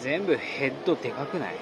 全部ヘッドでかくない？